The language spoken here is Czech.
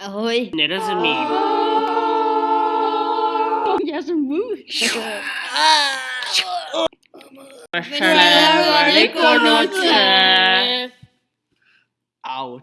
Ahoj. Nerozumím. Já jsem muž. Veselé velikonoce. Out.